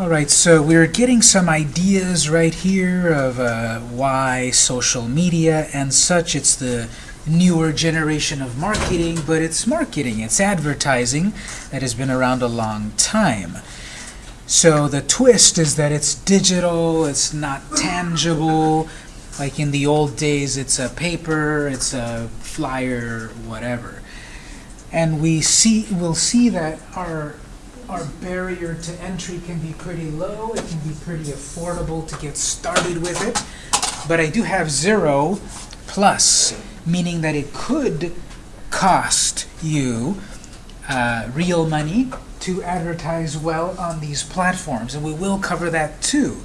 All right, so we're getting some ideas right here of uh, why social media and such. It's the newer generation of marketing, but it's marketing, it's advertising that has been around a long time. So the twist is that it's digital, it's not tangible. Like in the old days, it's a paper, it's a flyer, whatever. And we see, we'll see that our our barrier to entry can be pretty low. It can be pretty affordable to get started with it. But I do have zero plus, meaning that it could cost you uh, real money to advertise well on these platforms. And we will cover that too.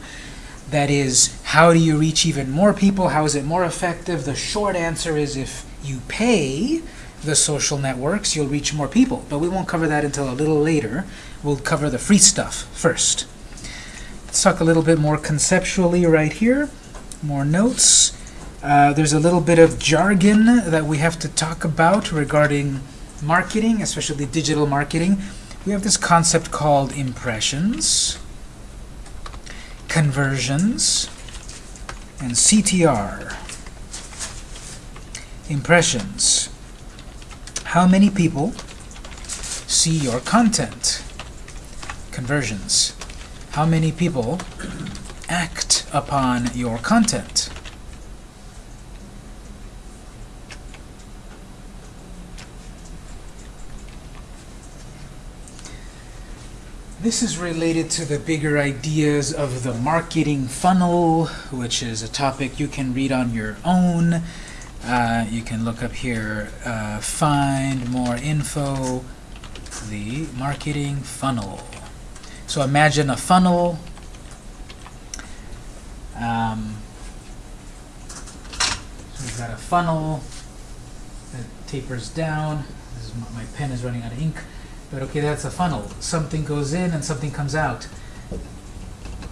That is, how do you reach even more people? How is it more effective? The short answer is if you pay the social networks, you'll reach more people. But we won't cover that until a little later. We'll cover the free stuff first. Let's talk a little bit more conceptually right here. More notes. Uh, there's a little bit of jargon that we have to talk about regarding marketing, especially digital marketing. We have this concept called impressions, conversions, and CTR. Impressions. How many people see your content? Conversions. How many people act upon your content? This is related to the bigger ideas of the marketing funnel, which is a topic you can read on your own. Uh, you can look up here, uh, find more info, the marketing funnel. So imagine a funnel. Um, so we've got a funnel that tapers down. My, my pen is running out of ink. But okay, that's a funnel. Something goes in and something comes out.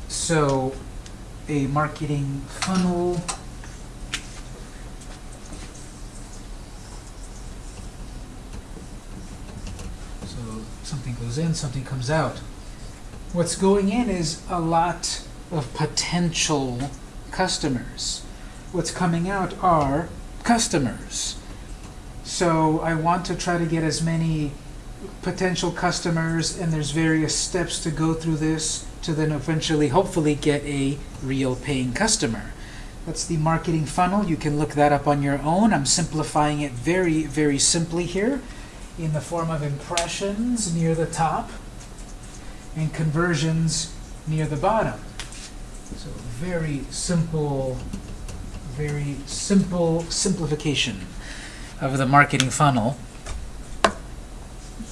So a marketing funnel So something goes in, something comes out. What's going in is a lot of potential customers. What's coming out are customers. So I want to try to get as many potential customers, and there's various steps to go through this to then eventually, hopefully, get a real paying customer. That's the marketing funnel. You can look that up on your own. I'm simplifying it very, very simply here in the form of impressions near the top and conversions near the bottom. So very simple, very simple simplification of the marketing funnel.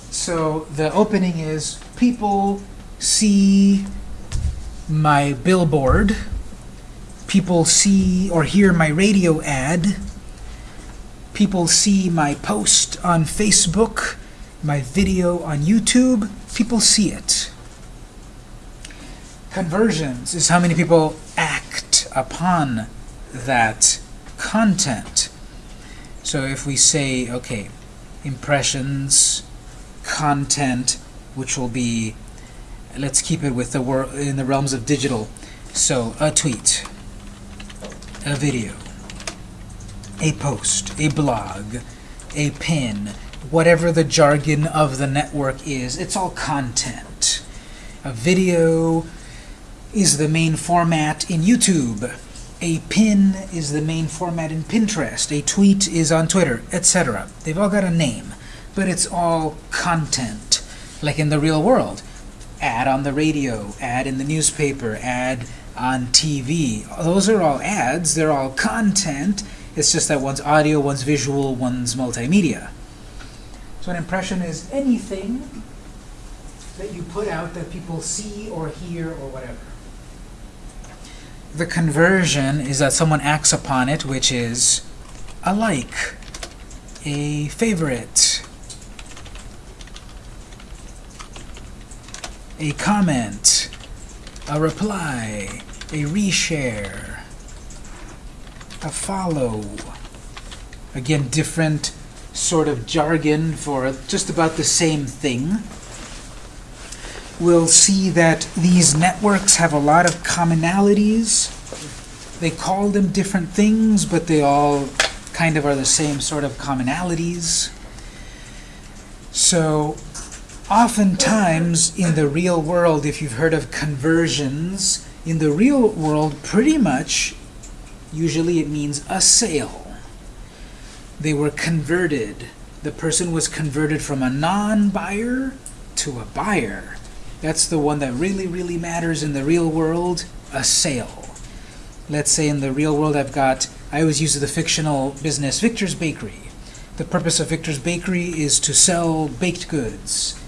So the opening is people see my billboard, people see or hear my radio ad, people see my post on Facebook, my video on YouTube, people see it. Conversions is how many people act upon that content. So if we say, okay, impressions, content, which will be, let's keep it with the wor in the realms of digital. So a tweet, a video, a post, a blog, a pin, whatever the jargon of the network is, it's all content. A video is the main format in YouTube. A pin is the main format in Pinterest. A tweet is on Twitter, etc. They've all got a name, but it's all content, like in the real world. Ad on the radio, ad in the newspaper, ad on TV. Those are all ads. They're all content. It's just that one's audio, one's visual, one's multimedia. So an impression is anything that you put out that people see or hear or whatever. The conversion is that someone acts upon it, which is a like, a favorite, a comment, a reply, a reshare, a follow. Again, different sort of jargon for just about the same thing. We'll see that these networks have a lot of commonalities. They call them different things, but they all kind of are the same sort of commonalities. So oftentimes in the real world, if you've heard of conversions, in the real world, pretty much, usually it means a sale. They were converted. The person was converted from a non-buyer to a buyer. That's the one that really, really matters in the real world, a sale. Let's say in the real world I've got, I always use the fictional business, Victor's Bakery. The purpose of Victor's Bakery is to sell baked goods.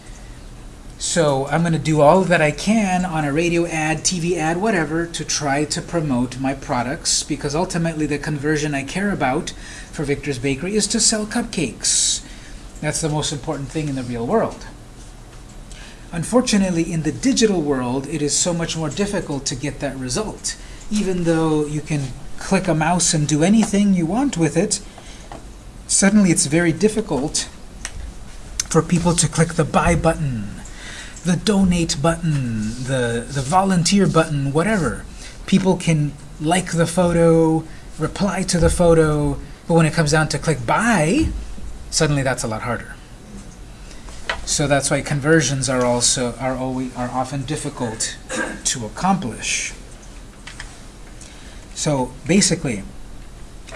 So I'm going to do all that I can on a radio ad, TV ad, whatever, to try to promote my products, because ultimately the conversion I care about for Victor's Bakery is to sell cupcakes. That's the most important thing in the real world. Unfortunately, in the digital world, it is so much more difficult to get that result. Even though you can click a mouse and do anything you want with it, suddenly it's very difficult for people to click the buy button the donate button, the, the volunteer button, whatever. People can like the photo, reply to the photo, but when it comes down to click buy, suddenly that's a lot harder. So that's why conversions are also are always are often difficult to accomplish. So basically,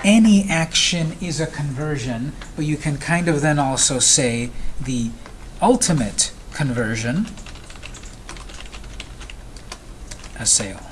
any action is a conversion, but you can kind of then also say the ultimate conversion, a sale.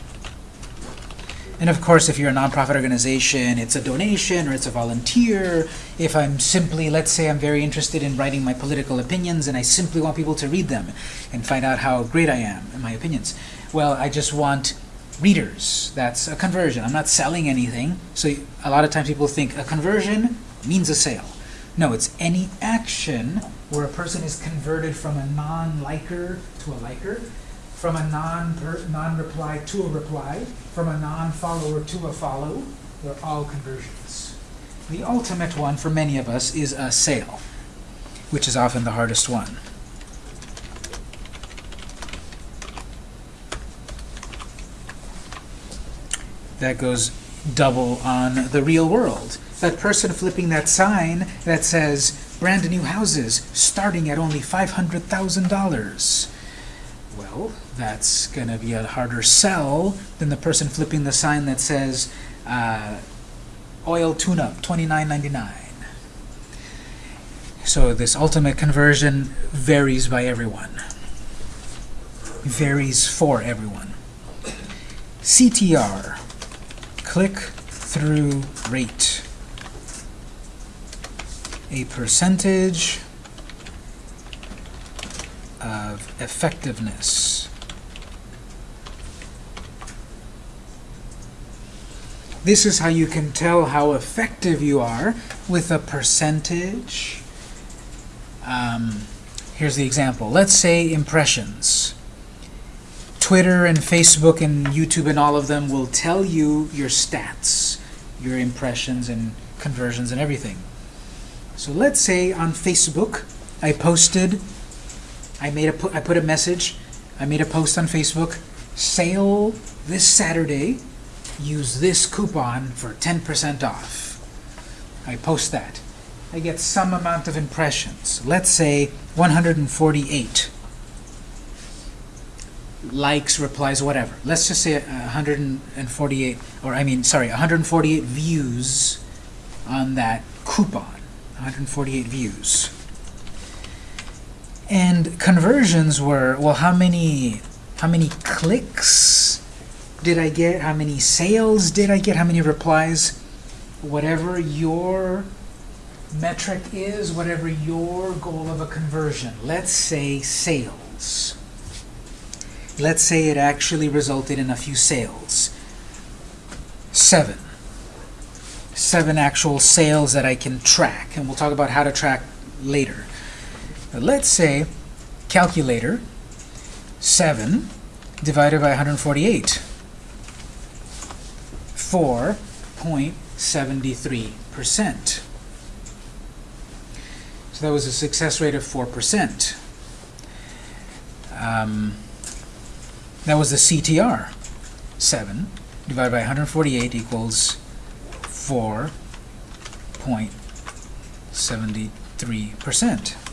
And of course, if you're a nonprofit organization, it's a donation or it's a volunteer. If I'm simply, let's say I'm very interested in writing my political opinions and I simply want people to read them and find out how great I am in my opinions. Well, I just want readers. That's a conversion. I'm not selling anything. So a lot of times people think a conversion means a sale. No, it's any action where a person is converted from a non-liker to a liker, from a non non-reply to a reply, from a non-follower to a follow. They're all conversions. The ultimate one for many of us is a sale, which is often the hardest one. That goes double on the real world that person flipping that sign that says brand new houses starting at only $500,000. Well, that's going to be a harder sell than the person flipping the sign that says uh, oil tune-up, $29.99. So this ultimate conversion varies by everyone. Varies for everyone. CTR, click-through rate a percentage of effectiveness. This is how you can tell how effective you are with a percentage. Um, here's the example. Let's say impressions. Twitter and Facebook and YouTube and all of them will tell you your stats, your impressions and conversions and everything. So let's say on Facebook, I posted, I made a, I put a message, I made a post on Facebook, sale this Saturday, use this coupon for 10% off. I post that. I get some amount of impressions. Let's say 148 likes, replies, whatever. Let's just say 148, or I mean, sorry, 148 views on that coupon. 148 views. And conversions were, well, how many, how many clicks did I get? How many sales did I get? How many replies? Whatever your metric is, whatever your goal of a conversion. Let's say sales. Let's say it actually resulted in a few sales. Seven seven actual sales that I can track. And we'll talk about how to track later. Let's say calculator 7 divided by 148. 4.73%. So that was a success rate of 4%. Um, That was the CTR. 7 divided by 148 equals 4.73%.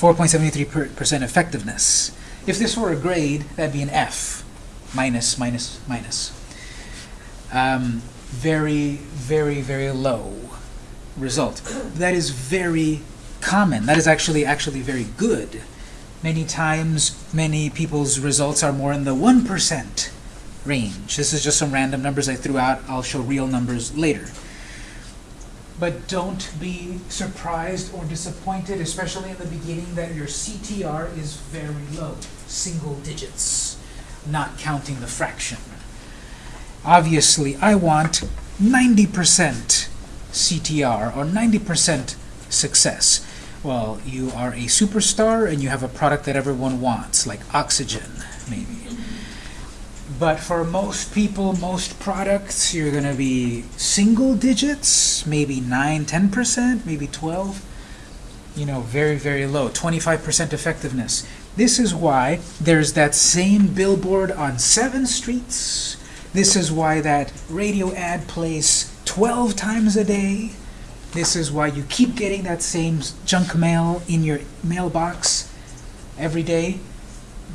4.73% effectiveness. If this were a grade, that'd be an F. Minus, minus, minus. Um, very, very, very low result. That is very common. That is actually actually very good. Many times, many people's results are more in the 1% range. This is just some random numbers I threw out. I'll show real numbers later. But don't be surprised or disappointed, especially in the beginning, that your CTR is very low, single digits, not counting the fraction. Obviously, I want 90% CTR or 90% success. Well, you are a superstar and you have a product that everyone wants, like oxygen, maybe. But for most people, most products, you're going to be single digits, maybe 9, 10%, maybe 12. You know, very, very low, 25% effectiveness. This is why there's that same billboard on seven streets. This is why that radio ad plays 12 times a day. This is why you keep getting that same junk mail in your mailbox every day.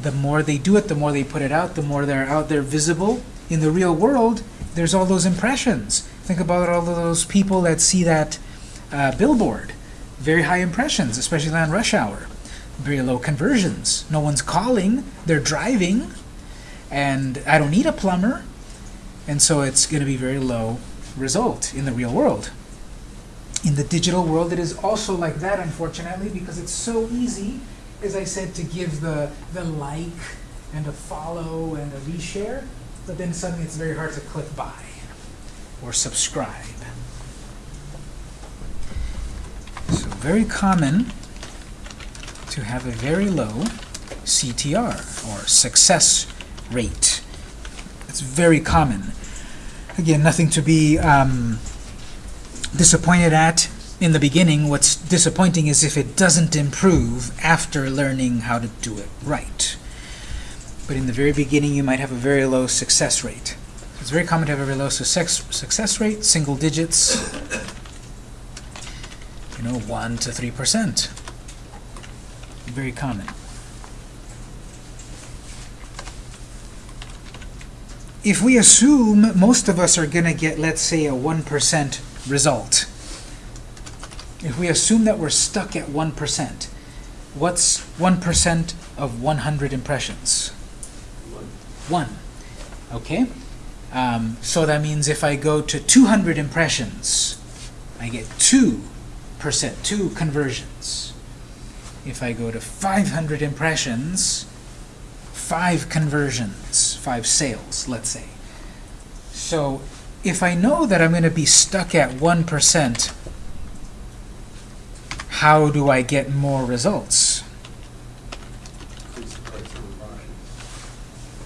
The more they do it, the more they put it out, the more they're out there visible. In the real world, there's all those impressions. Think about all of those people that see that uh, billboard. Very high impressions, especially on rush hour. Very low conversions. No one's calling, they're driving, and I don't need a plumber. And so it's going to be very low result in the real world. In the digital world, it is also like that, unfortunately, because it's so easy, as I said, to give the, the like and a follow and a reshare, but then suddenly it's very hard to click buy or subscribe. So very common to have a very low CTR, or success rate. It's very common. Again, nothing to be um, disappointed at in the beginning. What's disappointing is if it doesn't improve after learning how to do it right. But in the very beginning, you might have a very low success rate. It's very common to have a very low success, success rate, single digits, you know, 1 to 3%. Very common. If we assume most of us are going to get, let's say, a 1% result, if we assume that we're stuck at 1%, what's 1% of 100 impressions? 1. Okay? Um, so that means if I go to 200 impressions, I get 2%, 2 conversions. If I go to 500 impressions, 5 conversions, 5 sales, let's say. So if I know that I'm going to be stuck at 1%, how do I get more results?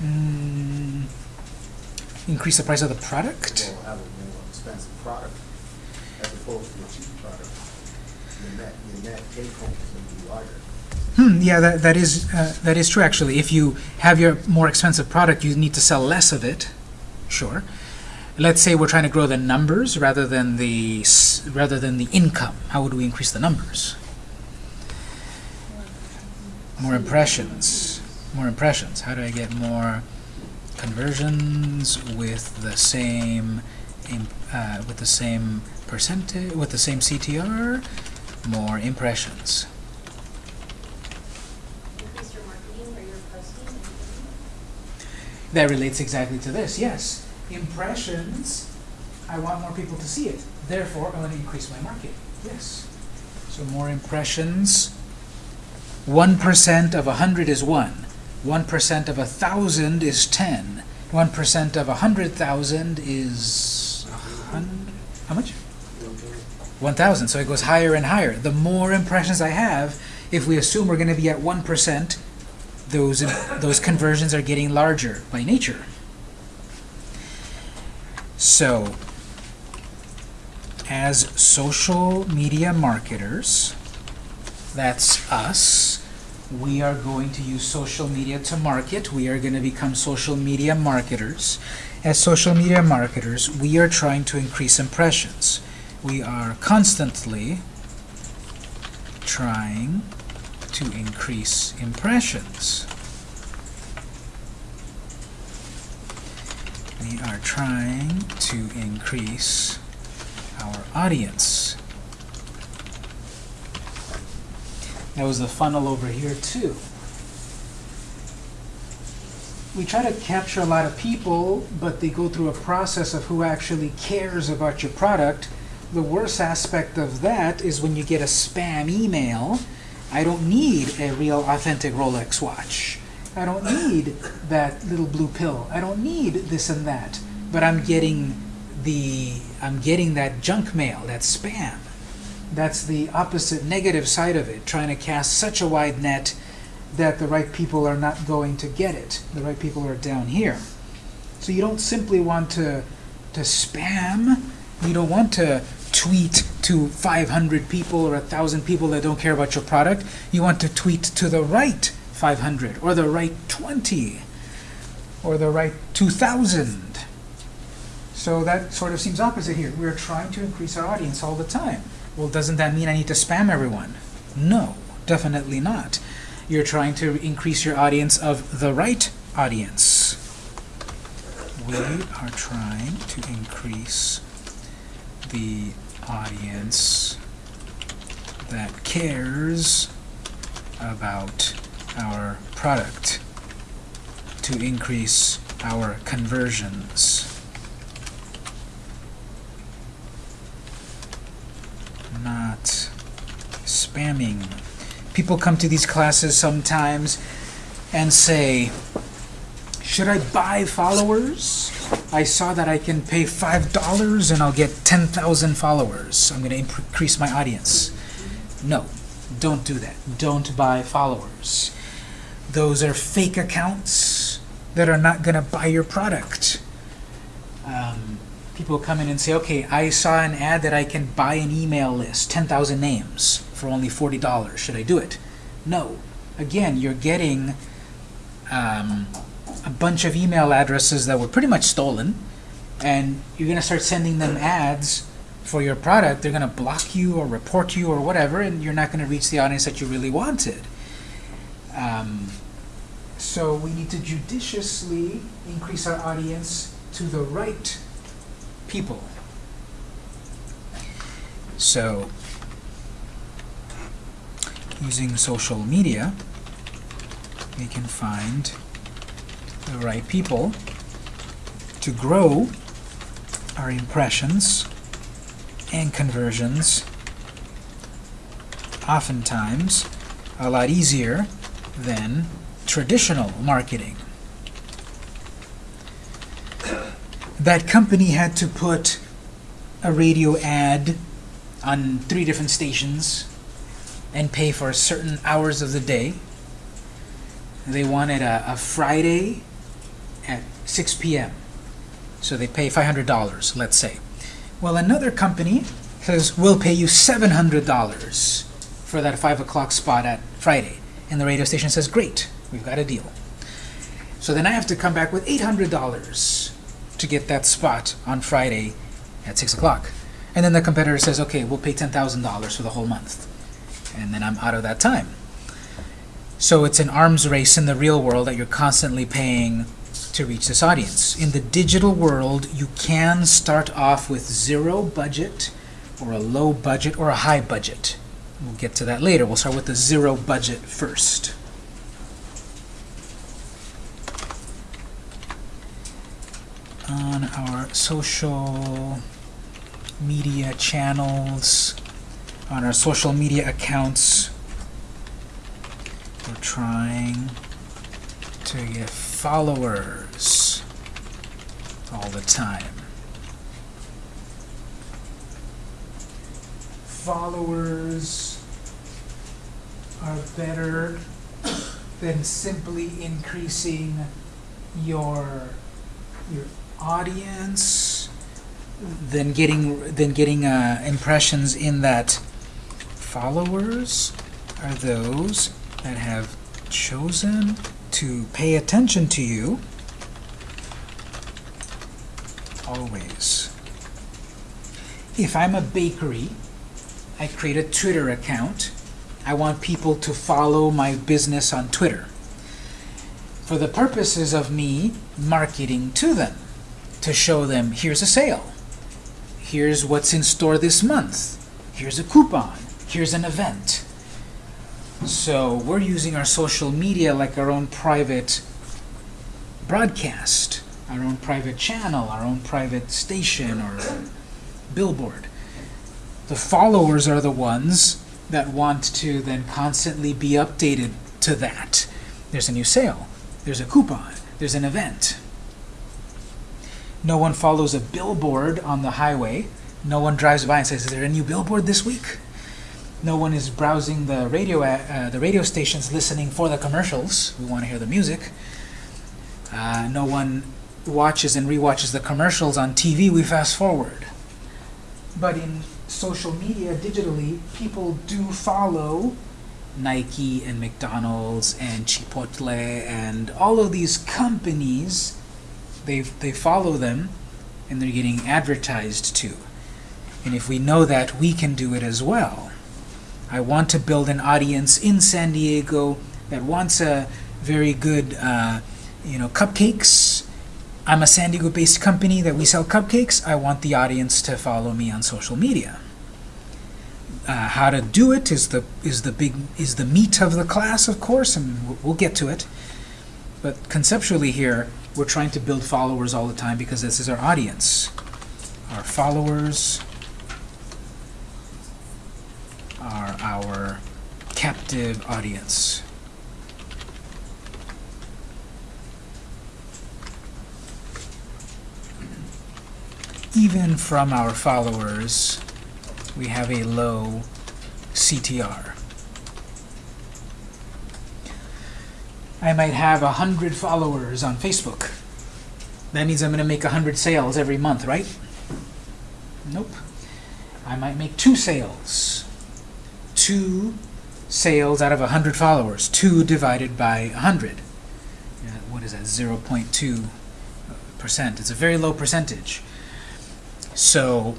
Mm, increase the price of the product? Will have a more expensive product as opposed to a cheap product. Your net, your net take home is going to be larger. Hmm, yeah, that, that is uh, that is true actually. If you have your more expensive product, you need to sell less of it. Sure. Let's say we're trying to grow the numbers rather than the rather than the income. How would we increase the numbers? More impressions. More impressions. How do I get more conversions with the same uh, with the same percentage with the same CTR? More impressions. Increase your marketing or your posting and That relates exactly to this, yes. Impressions, I want more people to see it. Therefore, I want to increase my market. Yes. So more impressions. 1% of 100 is 1. 1% of 1,000 is 10. 1% of 100,000 is 100. How much? 1,000. So it goes higher and higher. The more impressions I have, if we assume we're going to be at 1%, those, those conversions are getting larger by nature. So, as social media marketers, that's us, we are going to use social media to market. We are going to become social media marketers. As social media marketers, we are trying to increase impressions. We are constantly trying to increase impressions. We are trying to increase our audience. There was the funnel over here too. We try to capture a lot of people, but they go through a process of who actually cares about your product. The worst aspect of that is when you get a spam email. I don't need a real authentic Rolex watch. I don't need that little blue pill. I don't need this and that. But I'm getting the I'm getting that junk mail, that spam. That's the opposite negative side of it, trying to cast such a wide net that the right people are not going to get it. The right people are down here. So you don't simply want to to spam. You don't want to tweet to 500 people or 1,000 people that don't care about your product. You want to tweet to the right 500 or the right 20 or the right 2,000. So that sort of seems opposite here. We're trying to increase our audience all the time. Well, doesn't that mean I need to spam everyone? No, definitely not. You're trying to increase your audience of the right audience. We are trying to increase the audience that cares about our product to increase our conversions. Not spamming. People come to these classes sometimes and say, should I buy followers? I saw that I can pay $5 and I'll get 10,000 followers. I'm going to increase my audience. No, don't do that. Don't buy followers. Those are fake accounts that are not going to buy your product. Um, people come in and say, okay, I saw an ad that I can buy an email list, 10,000 names, for only $40. Should I do it? No. Again, you're getting um, a bunch of email addresses that were pretty much stolen, and you're going to start sending them ads for your product. They're going to block you or report you or whatever, and you're not going to reach the audience that you really wanted. Um, so we need to judiciously increase our audience to the right people. So, using social media, we can find the right people to grow our impressions and conversions oftentimes a lot easier than traditional marketing. That company had to put a radio ad on three different stations and pay for certain hours of the day. They wanted a, a Friday at 6 p.m. So they pay $500, let's say. Well, another company says, we'll pay you $700 for that 5 o'clock spot at Friday. And the radio station says, great, we've got a deal. So then I have to come back with $800 to get that spot on Friday at 6 o'clock. And then the competitor says, okay, we'll pay $10,000 for the whole month. And then I'm out of that time. So it's an arms race in the real world that you're constantly paying to reach this audience. In the digital world, you can start off with zero budget, or a low budget, or a high budget. We'll get to that later. We'll start with the zero budget first. On our social media channels, on our social media accounts, we're trying to get followers all the time. Followers are better than simply increasing your your audience than getting than getting uh, impressions in that followers are those that have chosen to pay attention to you always. If I'm a bakery, I create a Twitter account. I want people to follow my business on Twitter for the purposes of me marketing to them, to show them here's a sale, here's what's in store this month, here's a coupon, here's an event. So we're using our social media like our own private broadcast, our own private channel, our own private station or billboard. The followers are the ones that want to then constantly be updated to that. There's a new sale. There's a coupon. There's an event. No one follows a billboard on the highway. No one drives by and says, "Is there a new billboard this week?" No one is browsing the radio uh, the radio stations, listening for the commercials. We want to hear the music. Uh, no one watches and rewatches the commercials on TV. We fast forward. But in social media, digitally, people do follow Nike and McDonald's and Chipotle and all of these companies. They they follow them, and they're getting advertised to. And if we know that, we can do it as well. I want to build an audience in San Diego that wants a very good, uh, you know, cupcakes. I'm a San Diego-based company that we sell cupcakes. I want the audience to follow me on social media. Uh, how to do it is the is the big is the meat of the class, of course, and we'll, we'll get to it. But conceptually here, we're trying to build followers all the time because this is our audience. Our followers are our captive audience. Even from our followers, we have a low CTR. I might have a hundred followers on Facebook. That means I'm going to make a hundred sales every month, right? Nope. I might make two sales. Two sales out of a hundred followers. Two divided by a hundred. Yeah, what is that? 0.2 percent. It's a very low percentage. So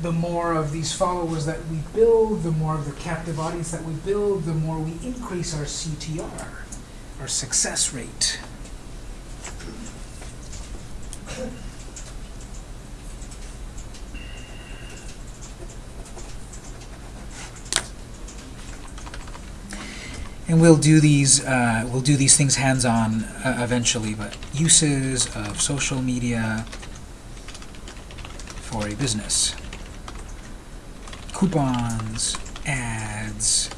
the more of these followers that we build, the more of the captive audience that we build, the more we increase our CTR, our success rate. And we'll do these uh, we'll do these things hands-on uh, eventually, but uses of social media for a business coupons, ads,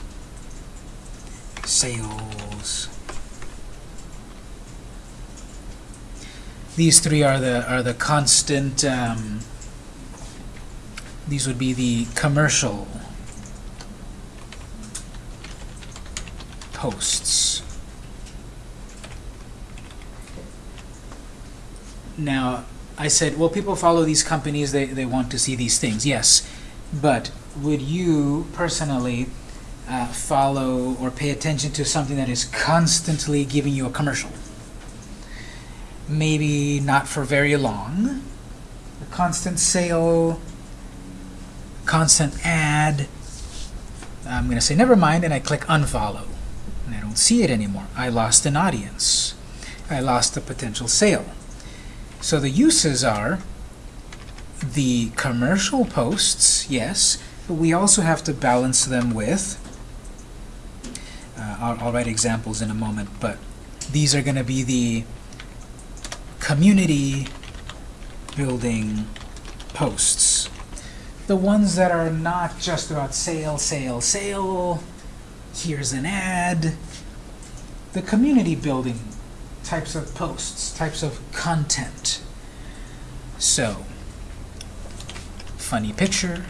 sales. These three are the are the constant. Um, these would be the commercial posts. Now, I said, well, people follow these companies, they, they want to see these things. Yes, but would you personally uh, follow or pay attention to something that is constantly giving you a commercial? Maybe not for very long. A constant sale, constant ad. I'm going to say never mind and I click unfollow. And I don't see it anymore. I lost an audience. I lost a potential sale. So the uses are the commercial posts, yes, but we also have to balance them with, uh, I'll, I'll write examples in a moment, but these are going to be the community building posts. The ones that are not just about sale, sale, sale, here's an ad. The community building types of posts, types of content. So, funny picture,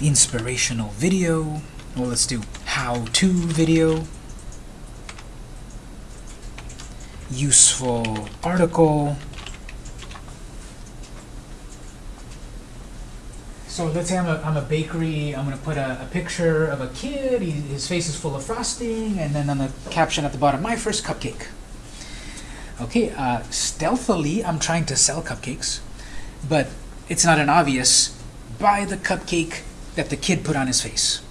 inspirational video, well let's do how-to video, useful article, So let's say I'm a, I'm a bakery, I'm gonna put a, a picture of a kid, he, his face is full of frosting, and then on the caption at the bottom, my first cupcake. Okay, uh, stealthily, I'm trying to sell cupcakes, but it's not an obvious, buy the cupcake that the kid put on his face.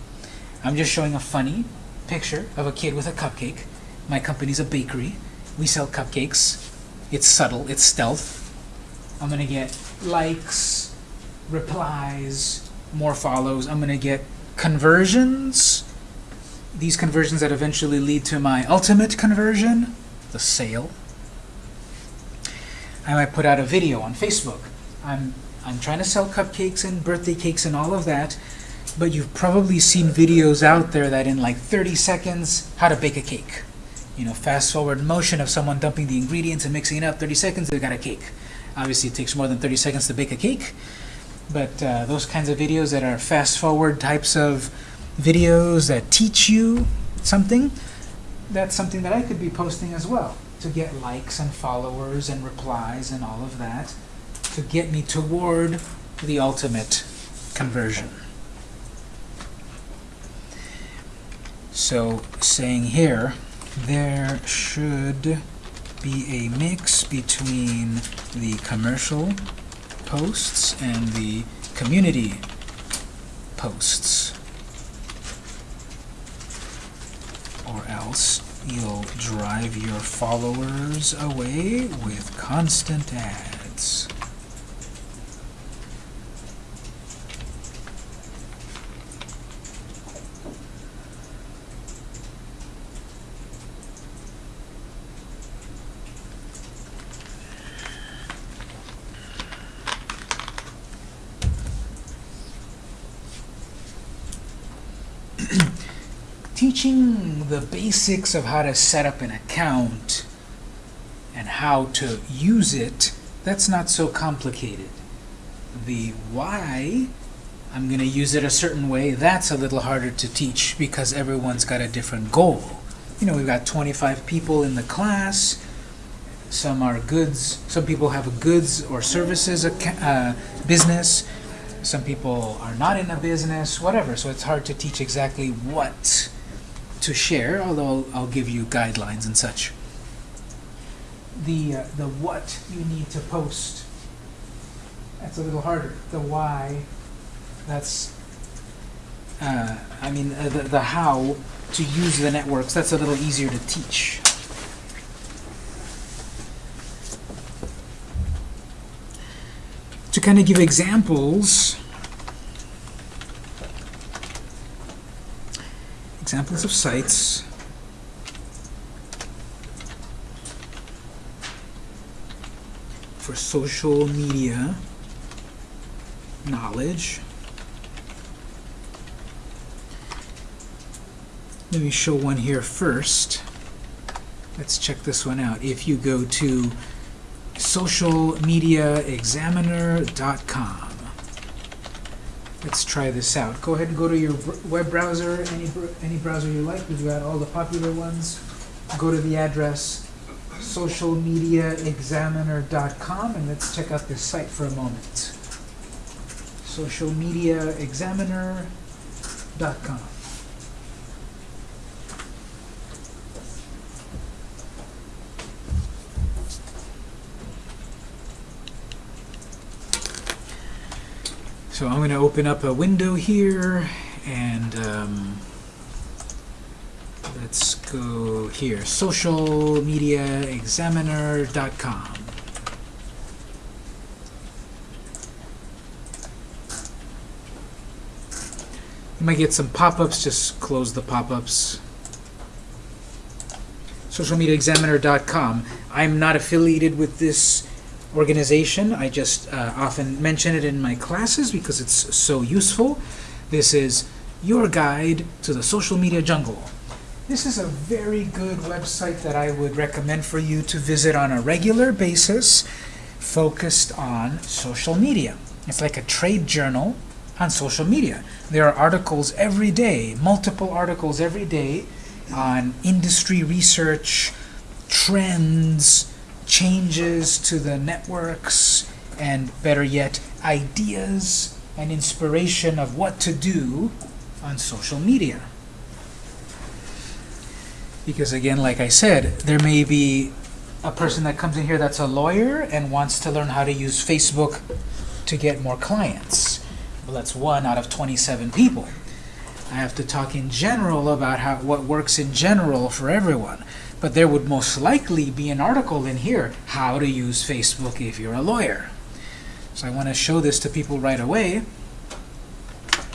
I'm just showing a funny picture of a kid with a cupcake. My company's a bakery. We sell cupcakes. It's subtle, it's stealth. I'm gonna get likes, replies, more follows. I'm gonna get conversions. These conversions that eventually lead to my ultimate conversion, the sale. I might put out a video on Facebook. I'm I'm trying to sell cupcakes and birthday cakes and all of that, but you've probably seen videos out there that in like 30 seconds, how to bake a cake. You know, fast forward motion of someone dumping the ingredients and mixing it up, 30 seconds, they've got a cake. Obviously, it takes more than 30 seconds to bake a cake, but uh, those kinds of videos that are fast forward types of videos that teach you something, that's something that I could be posting as well to get likes and followers and replies and all of that to get me toward the ultimate conversion. So saying here, there should be a mix between the commercial posts and the community posts. Or else you'll drive your followers away with constant ads. The basics of how to set up an account and how to use it, that's not so complicated. The why I'm going to use it a certain way, that's a little harder to teach because everyone's got a different goal. You know, we've got 25 people in the class. Some are goods, some people have a goods or services uh, business. Some people are not in a business, whatever. So it's hard to teach exactly what to share, although I'll, I'll give you guidelines and such. The, uh, the what you need to post, that's a little harder. The why, that's, uh, I mean, uh, the, the how to use the networks, that's a little easier to teach. To kind of give examples, examples of sites for social media knowledge. Let me show one here first. Let's check this one out. If you go to socialmediaexaminer.com, Let's try this out. Go ahead and go to your web browser, any, any browser you like. We've got all the popular ones. Go to the address socialmediaexaminer.com and let's check out this site for a moment. socialmediaexaminer.com. So I'm going to open up a window here and um, let's go here, socialmediaexaminer.com. You might get some pop-ups, just close the pop-ups. socialmediaexaminer.com. I'm not affiliated with this organization. I just uh, often mention it in my classes because it's so useful. This is your guide to the social media jungle. This is a very good website that I would recommend for you to visit on a regular basis focused on social media. It's like a trade journal on social media. There are articles every day, multiple articles every day on industry research, trends, changes to the networks, and better yet, ideas and inspiration of what to do on social media. Because again, like I said, there may be a person that comes in here that's a lawyer and wants to learn how to use Facebook to get more clients. Well, that's one out of 27 people. I have to talk in general about how what works in general for everyone. But there would most likely be an article in here, how to use Facebook if you're a lawyer. So I want to show this to people right away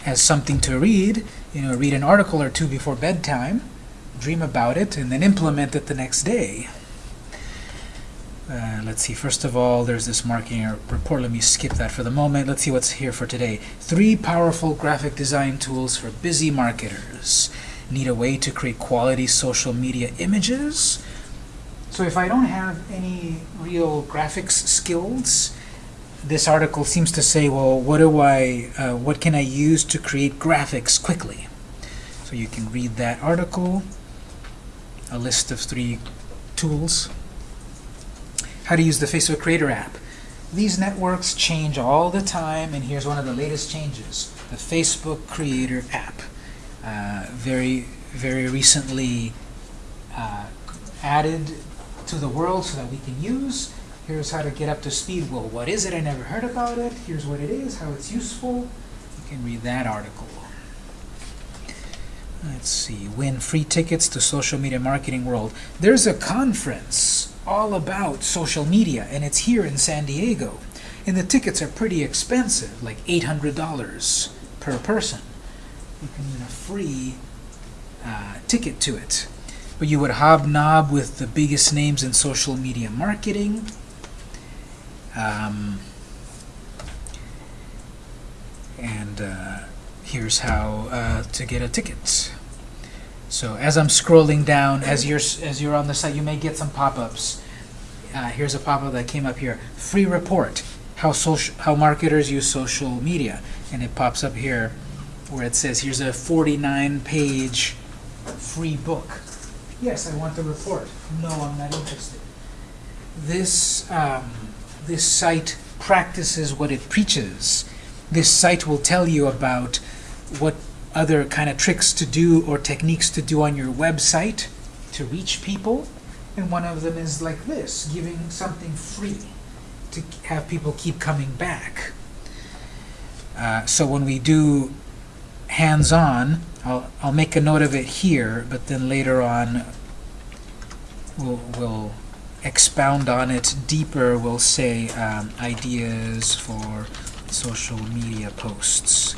as something to read. You know, read an article or two before bedtime, dream about it, and then implement it the next day. Uh, let's see, first of all, there's this marketing report. Let me skip that for the moment. Let's see what's here for today. Three powerful graphic design tools for busy marketers. Need a way to create quality social media images? So if I don't have any real graphics skills, this article seems to say, well, what do I, uh, what can I use to create graphics quickly? So you can read that article, a list of three tools how to use the Facebook Creator app. These networks change all the time, and here's one of the latest changes, the Facebook Creator app. Uh, very, very recently uh, added to the world so that we can use. Here's how to get up to speed. Well, what is it? I never heard about it. Here's what it is, how it's useful. You can read that article. Let's see, win free tickets to social media marketing world. There's a conference all about social media, and it's here in San Diego. And the tickets are pretty expensive, like $800 per person. You can win a free uh, ticket to it. But you would hobnob with the biggest names in social media marketing. Um, and uh, here's how uh, to get a ticket. So as I'm scrolling down, as you're as you're on the site, you may get some pop-ups. Uh, here's a pop-up that came up here: free report, how social how marketers use social media, and it pops up here where it says, "Here's a 49-page free book." Yes, I want the report. No, I'm not interested. This um, this site practices what it preaches. This site will tell you about what other kind of tricks to do or techniques to do on your website to reach people. And one of them is like this, giving something free to have people keep coming back. Uh, so when we do hands-on, I'll, I'll make a note of it here, but then later on we'll, we'll expound on it deeper. We'll say um, ideas for social media posts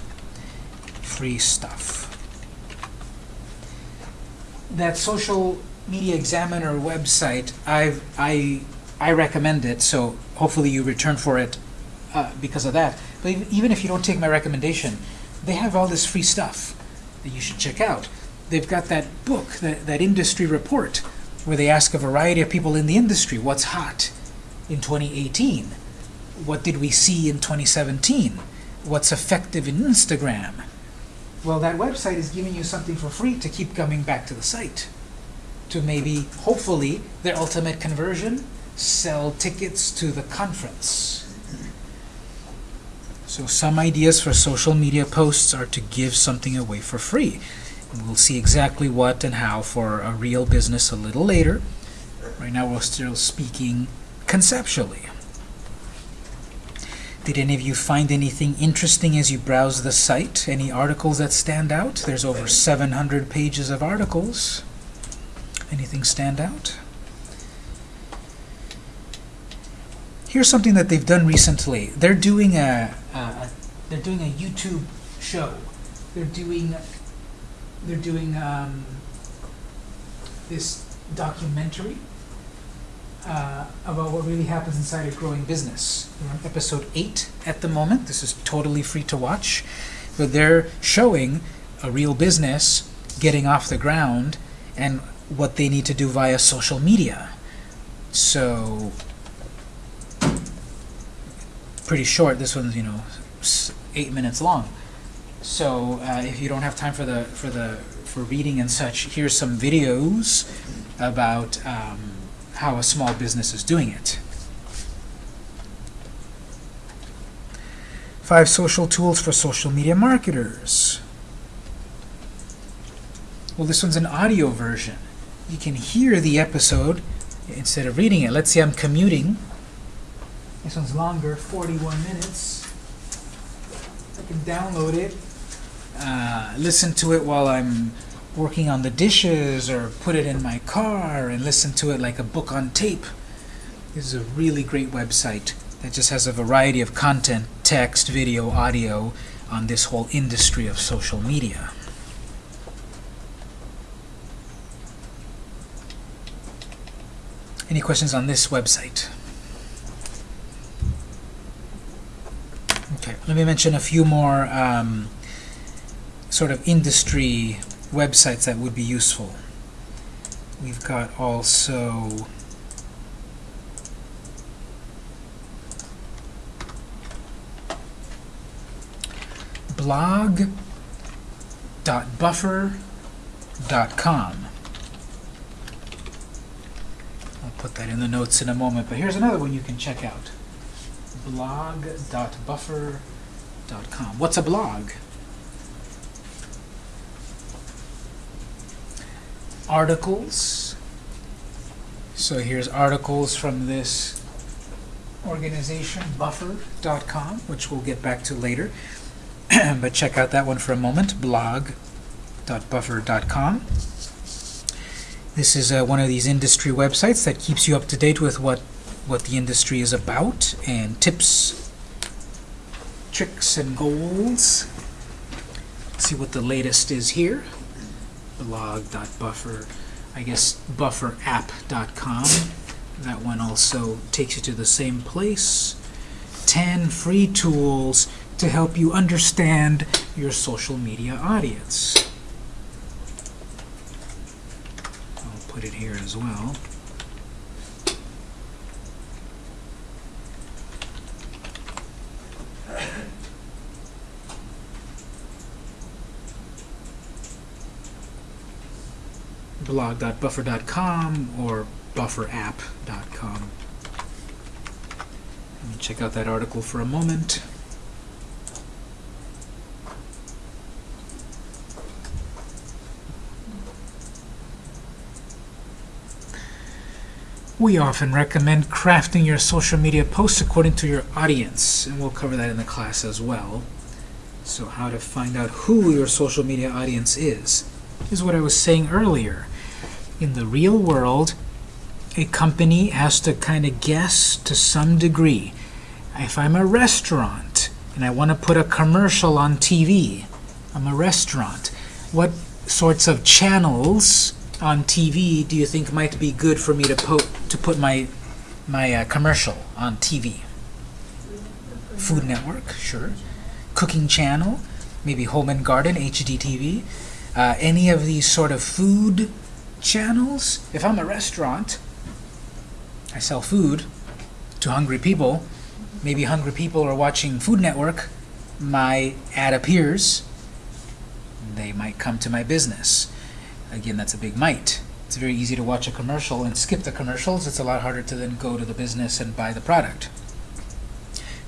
free stuff. That social media examiner website, I've, I, I recommend it, so hopefully you return for it uh, because of that. But even if you don't take my recommendation, they have all this free stuff that you should check out. They've got that book, that, that industry report, where they ask a variety of people in the industry, what's hot in 2018? What did we see in 2017? What's effective in Instagram? Well, that website is giving you something for free to keep coming back to the site. To maybe, hopefully, their ultimate conversion, sell tickets to the conference. So some ideas for social media posts are to give something away for free. And we'll see exactly what and how for a real business a little later. Right now we're still speaking conceptually. Did any of you find anything interesting as you browse the site? Any articles that stand out? There's over 700 pages of articles. Anything stand out? Here's something that they've done recently. They're doing a, a they're doing a YouTube show. They're doing they're doing um, this documentary uh, about what really happens inside a growing business. We're episode 8 at the moment. This is totally free to watch. But they're showing a real business getting off the ground and what they need to do via social media. So, pretty short. This one's, you know, eight minutes long. So, uh, if you don't have time for the for the for reading and such, here's some videos about um, how a small business is doing it. Five social tools for social media marketers. Well, this one's an audio version. You can hear the episode instead of reading it. Let's say I'm commuting. This one's longer, 41 minutes. I can download it, uh, listen to it while I'm working on the dishes, or put it in my car and listen to it like a book on tape. This is a really great website that just has a variety of content, text, video, audio, on this whole industry of social media. Any questions on this website? Okay, let me mention a few more um, sort of industry websites that would be useful. We've got also blog.buffer.com. I'll put that in the notes in a moment, but here's another one you can check out. blog.buffer.com. What's a blog? Articles. So here's articles from this organization, buffer.com, which we'll get back to later. but check out that one for a moment, blog.buffer.com. This is uh, one of these industry websites that keeps you up to date with what, what the industry is about and tips, tricks, and goals. see what the latest is here. blog.buffer, I guess bufferapp.com. That one also takes you to the same place. 10 free tools to help you understand your social media audience. I'll put it here as well. blog.buffer.com or bufferapp.com. Let me check out that article for a moment. We often recommend crafting your social media posts according to your audience, and we'll cover that in the class as well. So how to find out who your social media audience is, is what I was saying earlier. In the real world, a company has to kind of guess to some degree. If I'm a restaurant and I want to put a commercial on TV, I'm a restaurant, what sorts of channels on TV do you think might be good for me to put to put my my uh, commercial on TV? Food Network, sure. Cooking Channel, maybe Home and Garden, HGTV. Uh, any of these sort of food channels. If I'm a restaurant, I sell food to hungry people. Maybe hungry people are watching Food Network. My ad appears. They might come to my business. Again, that's a big might. It's very easy to watch a commercial and skip the commercials. It's a lot harder to then go to the business and buy the product.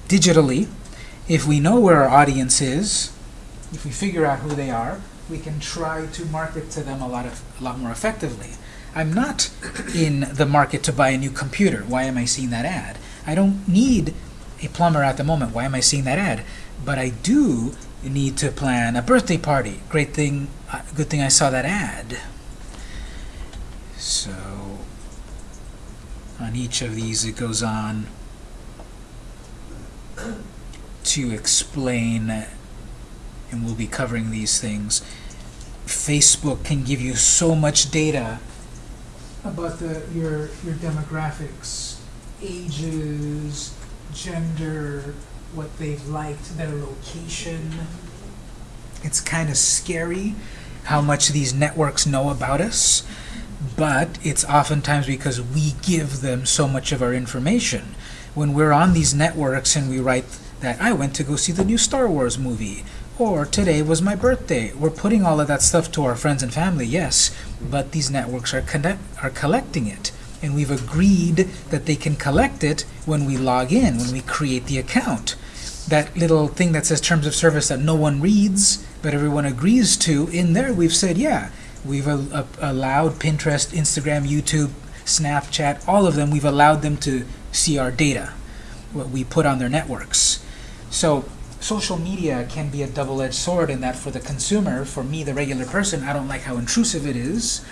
Digitally, if we know where our audience is, if we figure out who they are, we can try to market to them a lot, of, a lot more effectively. I'm not in the market to buy a new computer. Why am I seeing that ad? I don't need a plumber at the moment. Why am I seeing that ad? But I do need to plan a birthday party. Great thing, uh, good thing I saw that ad. So on each of these it goes on to explain, and we'll be covering these things. Facebook can give you so much data about the your your demographics, ages, gender, what they've liked, their location. It's kind of scary how much these networks know about us, but it's oftentimes because we give them so much of our information. When we're on these networks and we write that I went to go see the new Star Wars movie, or today was my birthday, we're putting all of that stuff to our friends and family, yes, but these networks are, are collecting it. And we've agreed that they can collect it when we log in, when we create the account. that little thing that says terms of service that no one reads, but everyone agrees to, in there we've said, yeah, we've a- uh, allowed Pinterest, Instagram, YouTube, Snapchat, all of them, we've allowed them to see our data, what we put on their networks. So social media can be a double-edged sword in that for the consumer, for me, the regular person, I don't like how intrusive it is.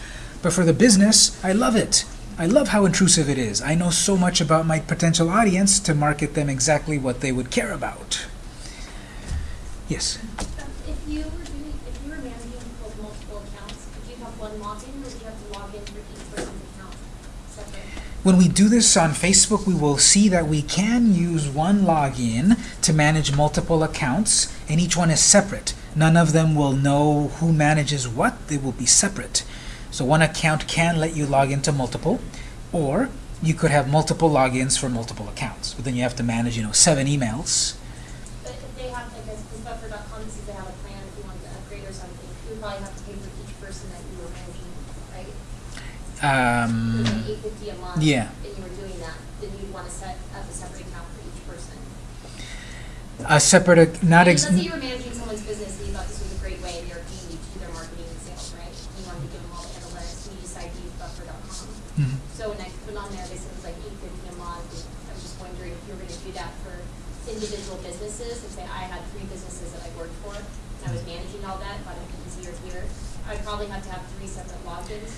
But for the business, I love it. I love how intrusive it is. I know so much about my potential audience to market them exactly what they would care about. Yes? Um, If you were doing, if you were managing mul- multiple accounts, would you have one login or would you have to log in for each person's account separate? When we do this on Facebook, we will see that we can use one login to manage multiple accounts, and each one is separate. None of them will know who manages what. They will be separate. So one account can let you log into multiple, or you could have multiple logins for multiple accounts. But then you have to manage, you know, seven emails. But if they have, like, as as buffer.com, this is they have a plan if you wanted to upgrade or something, you would probably have to pay for each person that you were managing, right? Um, fifty a month. yeah. And you were doing that, then you'd want to set up a separate account for each person. a separate, ac- not Let's say you were managing someone's business and you thought this was a great way, and they were paying you to do their marketing and sales, right? You wanted to give them all the analytics, and you decide to use buffer.com. Mhm. So when I put on there, they said it was like eight fifty a month, and I was just wondering if you were gonna do that for individual businesses, and say I had three businesses that I worked for, and I was managing all that, but be easier here. I'd probably have to have three separate logins.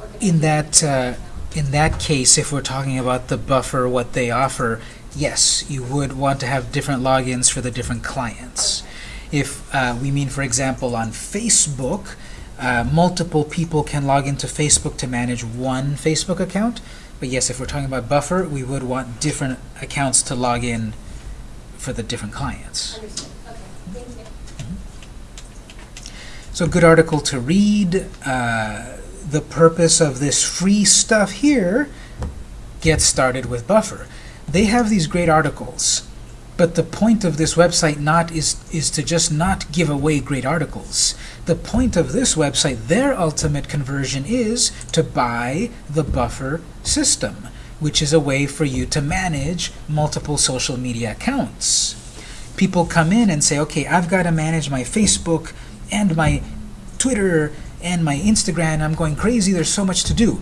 Or could I In that, uh, in that case, if we're talking about the buffer, what they offer, yes, you would want to have different logins for the different clients. If uh, we mean, for example, on Facebook, uh, multiple people can log into Facebook to manage one Facebook account. But yes, if we're talking about buffer, we would want different accounts to log in for the different clients. Understood, okay, thank you. So good article to read. Uh, the purpose of this free stuff here, get started with Buffer. They have these great articles, but the point of this website not is is to just not give away great articles. The point of this website, their ultimate conversion is to buy the Buffer system, which is a way for you to manage multiple social media accounts. People come in and say, okay, I've got to manage my Facebook and my Twitter and my Instagram. I'm going crazy. There's so much to do.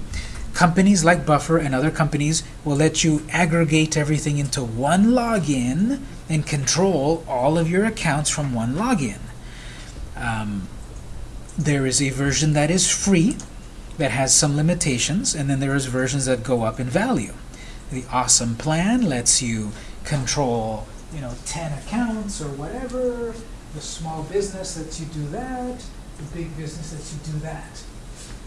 Companies like Buffer and other companies will let you aggregate everything into one login and control all of your accounts from one login. Um, there is a version that is free that has some limitations, and then there is versions that go up in value. The awesome plan lets you control, you know, 10 accounts or whatever. The small business lets you do that. The big business lets you do that.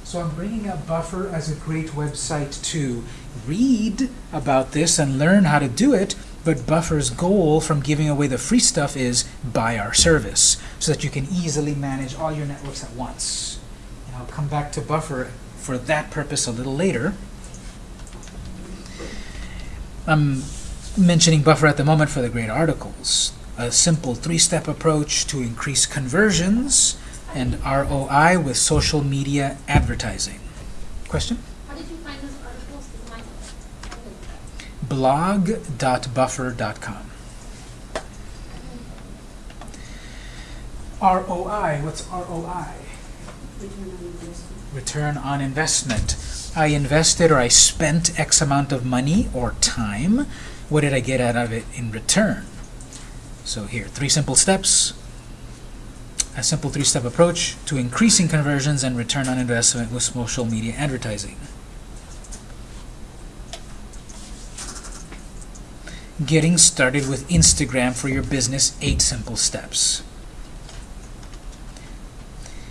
So I'm bringing up Buffer as a great website to read about this and learn how to do it, but Buffer's goal from giving away the free stuff is buy our service, so that you can easily manage all your networks at once. And I'll come back to Buffer for that purpose a little later. I'm mentioning Buffer at the moment for the great articles. A simple three-step approach to increase conversions and ROI with social media advertising. Question? How did you find those articles? Because mine, I didn't do that. blog.buffer.com. ROI, what's ROI? Return on investment. I invested or I spent X amount of money or time. What did I get out of it in return? So here, three simple steps. A simple three-step approach to increasing conversions and return on investment with social media advertising. Getting started with Instagram for your business, eight simple steps.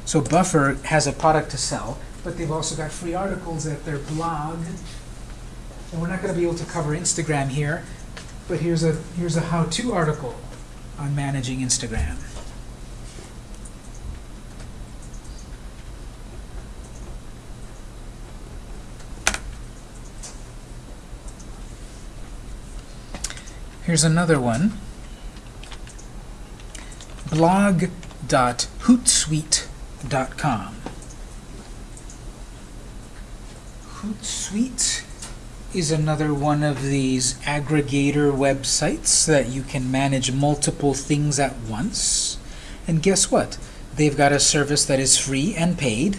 So Buffer has a product to sell, but they've also got free articles at their blog. And we're not going to be able to cover Instagram here, but here's a here's a how-to article on managing Instagram. Here's another one. blog.hootsuite.com. Hootsuite is another one of these aggregator websites that you can manage multiple things at once. And guess what? They've got a service that is free and paid,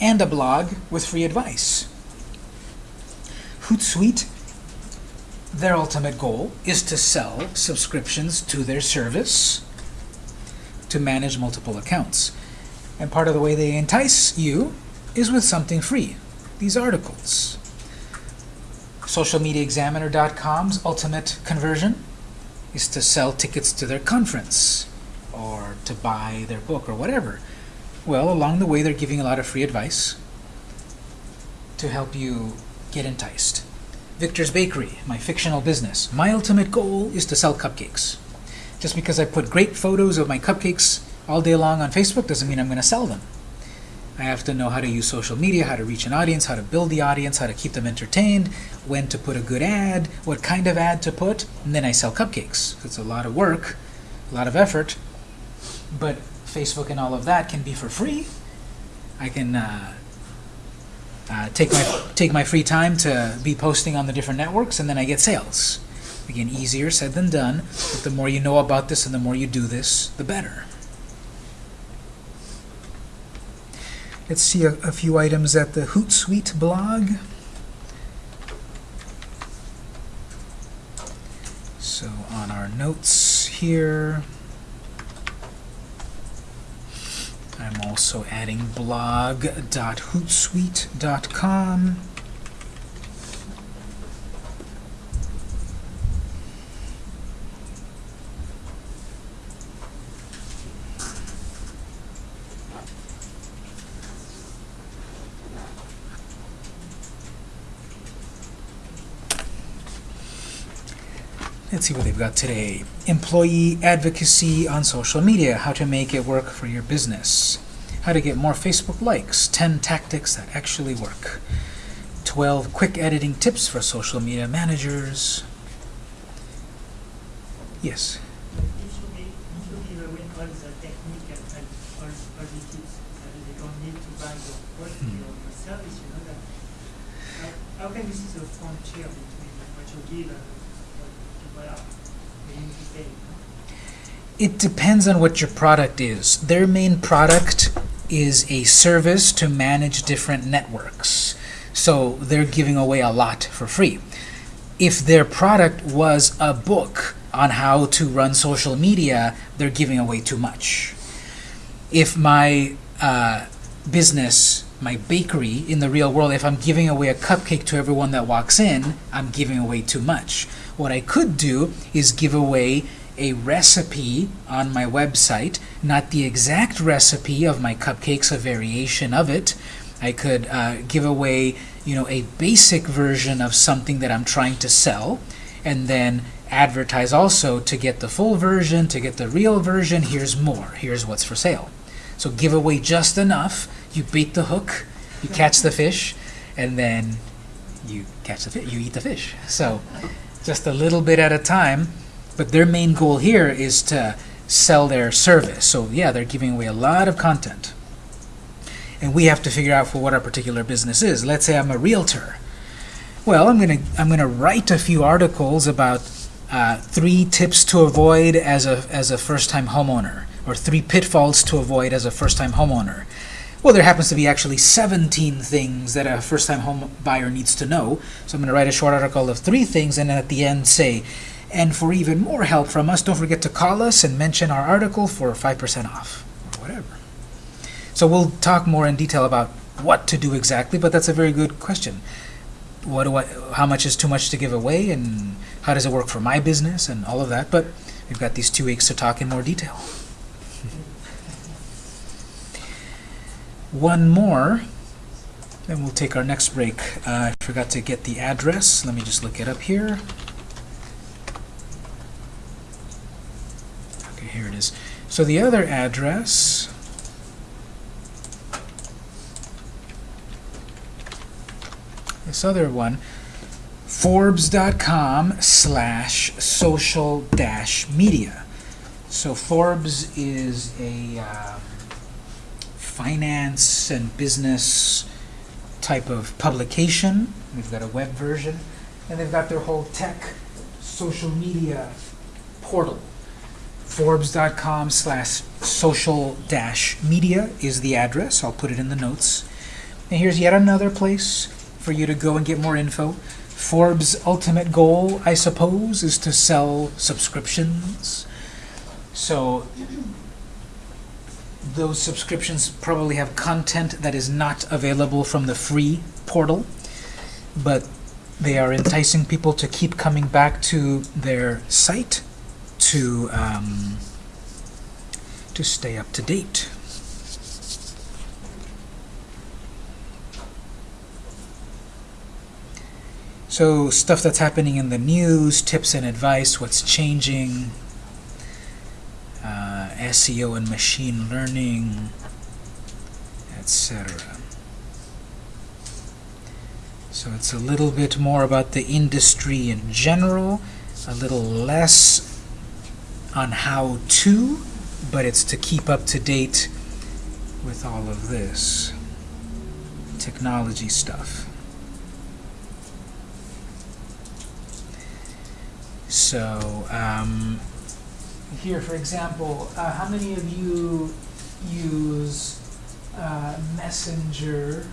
and a blog with free advice. Hootsuite, their ultimate goal is to sell subscriptions to their service to manage multiple accounts. And part of the way they entice you is with something free, these articles. SocialMediaExaminer.com's ultimate conversion is to sell tickets to their conference or to buy their book or whatever. Well, along the way, they're giving a lot of free advice to help you get enticed. Victor's Bakery, my fictional business. My ultimate goal is to sell cupcakes. Just because I put great photos of my cupcakes all day long on Facebook doesn't mean I'm going to sell them. I have to know how to use social media, how to reach an audience, how to build the audience, how to keep them entertained, when to put a good ad, what kind of ad to put, and then I sell cupcakes. It's a lot of work, a lot of effort, but Facebook and all of that can be for free. I can uh, uh, take my take my free time to be posting on the different networks, and then I get sales. Again, easier said than done, but the more you know about this and the more you do this, the better. Let's see a, a few items at the Hootsuite blog. So on our notes here, I'm also adding blog.hootsuite.com. Let's see what they've got today. Employee advocacy on social media, how to make it work for your business. How to get more Facebook likes, 10 tactics that actually work. 12 quick editing tips for social media managers. Yes. Usually, usually we win all the technique and, and all, all the tips. And they don't need to buy your product Hmm. or your service, you know that. How, how can you see the frontier between what you give and what people are willing to pay? It depends on what your product is. Their main product is a service to manage different networks. So they're giving away a lot for free. If their product was a book on how to run social media, they're giving away too much. If my uh, business, my bakery in the real world, if I'm giving away a cupcake to everyone that walks in, I'm giving away too much. What I could do is give away a recipe on my website, not the exact recipe of my cupcakes, a variation of it. I could uh, give away, you know, a basic version of something that I'm trying to sell, and then advertise also to get the full version, to get the real version. Here's more. Here's what's for sale. So give away just enough. You bait the hook, you catch the fish, and then you catch the fish. You eat the fish. So just a little bit at a time. But their main goal here is to sell their service. So yeah, they're giving away a lot of content. And we have to figure out for what our particular business is. Let's say I'm a realtor. Well, I'm gonna I'm gonna write a few articles about uh, three tips to avoid as a as a first-time homeowner, or three pitfalls to avoid as a first-time homeowner. Well, there happens to be actually 17 things that a first-time home buyer needs to know. So I'm going to write a short article of three things, and at the end say, and for even more help from us, don't forget to call us and mention our article for 5% off, or whatever. So we'll talk more in detail about what to do exactly, but that's a very good question. What do I, how much is too much to give away, and how does it work for my business, and all of that. But we've got these two weeks to talk in more detail. One more, then we'll take our next break. Uh, I forgot to get the address. Let me just look it up here. Okay, here it is. So the other address this other one, Forbes.com slash social dash media. So Forbes is a uh, finance and business type of publication They've got a web version, and they've got their whole tech, social media portal. Forbes.com slash social dash media is the address. I'll put it in the notes. And here's yet another place for you to go and get more info. Forbes' ultimate goal, I suppose, is to sell subscriptions. So those subscriptions probably have content that is not available from the free portal, but they are enticing people to keep coming back to their site to um, to stay up to date. So stuff that's happening in the news, tips and advice, what's changing, uh, SEO and machine learning, etc. So it's a little bit more about the industry in general, a little less on how to, but it's to keep up to date with all of this technology stuff. So, um, here, for example, uh, how many of you use uh, Messenger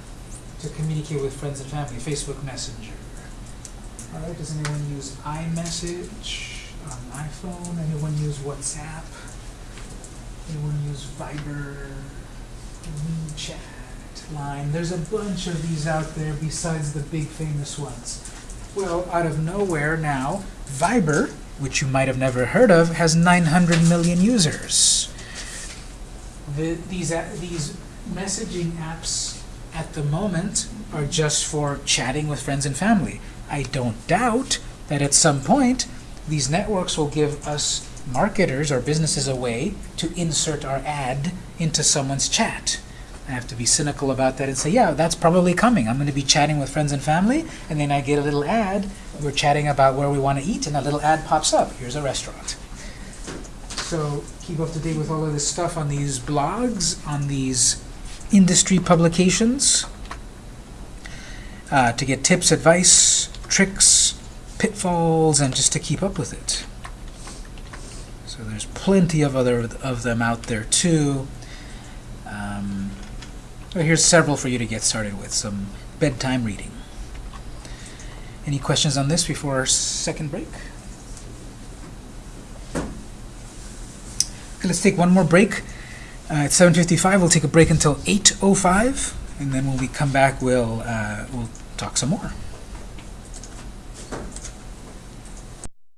to communicate with friends and family? Facebook Messenger. All right. Does anyone use iMessage on iPhone? Anyone use WhatsApp? Anyone use Viber? WeChat? Line? There's a bunch of these out there besides the big famous ones. Well, out of nowhere now, Viber, which you might have never heard of, has 900 million users. The, these, these messaging apps at the moment are just for chatting with friends and family. I don't doubt that at some point these networks will give us marketers or businesses a way to insert our ad into someone's chat. I have to be cynical about that and say, yeah, that's probably coming. I'm going to be chatting with friends and family, and then I get a little ad. We're chatting about where we want to eat, and a little ad pops up. Here's a restaurant. So keep up to date with all of this stuff on these blogs, on these industry publications, uh, to get tips, advice, tricks, pitfalls, and just to keep up with it. So there's plenty of other of them out there too. Um, well, here's several for you to get started with, some bedtime reading. Any questions on this before our second break? Okay, let's take one more break. Uh, it's 7.55. We'll take a break until 8.05, and then when we come back, we'll, uh, we'll talk some more.